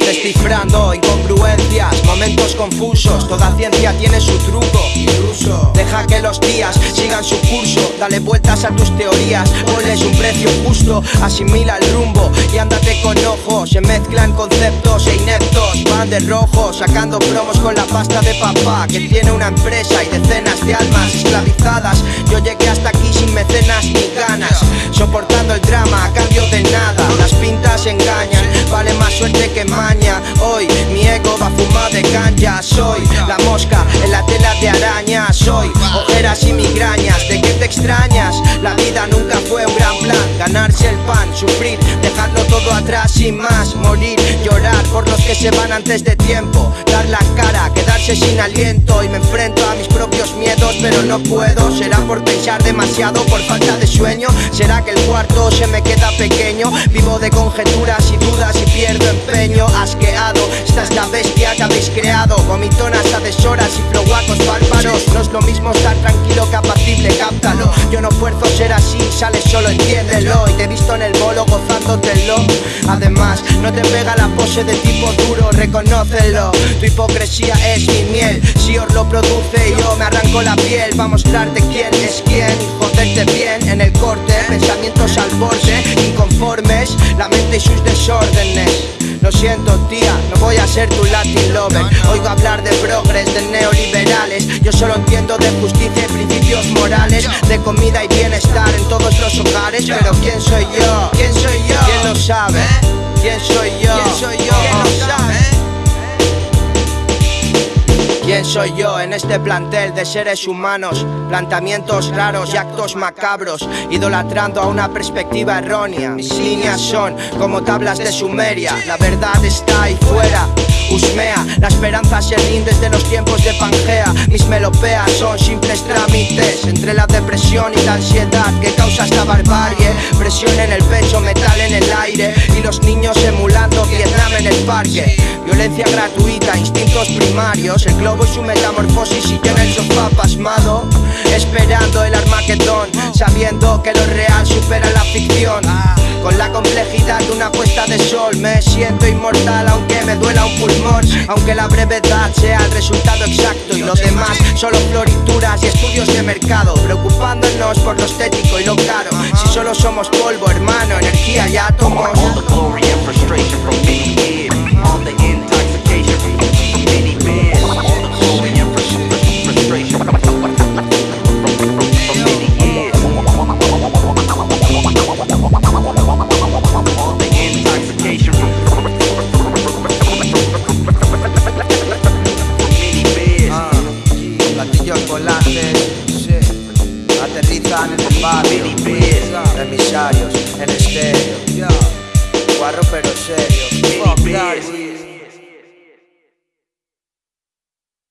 Descifrando incongruencias, momentos confusos, toda ciencia tiene su truco. Incluso deja que los días sigan su curso, dale a tus teorías, ponles un precio justo, asimila el rumbo y ándate con ojo. Se mezclan conceptos e ineptos, van de rojo, sacando promos con la pasta de papá que tiene una empresa y decenas de almas esclavizadas. Yo llegué hasta aquí sin mecenas ni ganas, soportando el drama a cambio de nada. Mosca en la tela de araña. Soy ojeras y migrañas. ¿De qué te extrañas? La vida nunca fue un gran plan. Ganarse el pan, sufrir, dejarlo todo atrás sin más. Morir, llorar por los que se van antes de tiempo. Dar la cara, quedarse sin aliento. Y me enfrento a mis propios miedos, pero no puedo. Será por pensar demasiado, por falta de sueño. Será que el cuarto se me queda pequeño. Vivo de conjeturas y dudas y pierdo empeño. Asqueado, esta es la bestia que habéis creado. Vomitonas a deshoras y floguacos bárbaros. No es lo mismo estar tranquilo que apacible, cáptalo. Yo no fuerzo ser así, sale solo, entiéndelo. Y te he visto en el bolo gozándotelo. Además, no te pega la pose de tipo duro, reconócelo. Tu hipocresía es mi miel. Si os lo produce, yo me arranco la piel. Va a mostrarte quién es quién y joderte bien en el corte. Pensamientos al borde, inconformes, la mente y sus desórdenes. Lo siento tía, no voy a ser tu Latin lover Oigo hablar de progres, de neoliberales Yo solo entiendo de justicia y principios morales De comida y bienestar en todos los hogares Pero ¿quién soy yo? ¿Quién soy yo? ¿Quién lo sabe? ¿Quién soy yo? ¿Quién soy yo? ¿Quién lo sabe? ¿Quién soy yo este plantel de seres humanos? Planteamientos raros y actos macabros, idolatrando a una perspectiva errónea. Mis líneas son como tablas de Sumeria, la verdad está ahí fuera. Usmea, la esperanza se rinde desde los tiempos de Pangea. Mis melopeas son simples trámites entre la depresión y la ansiedad que causa esta barbarie. Presión en el pecho, metal en el aire y los niños emulando Vietnam en el parque. Violencia gratuita, primarios, el globo y su metamorfosis y yo en el sofá pasmado, esperando el Armagedón, sabiendo que lo real supera la ficción. Con la complejidad de una puesta de sol Me siento inmortal aunque me duela un pulmón. Aunque la brevedad sea el resultado exacto Y lo demás solo florituras y estudios de mercado Preocupándonos por lo estético y lo caro. Si solo somos polvo, hermano, energía y átomos Platillos volantes. Aterrizan en el barrio. Emisarios en estéreo. Guarro pero serio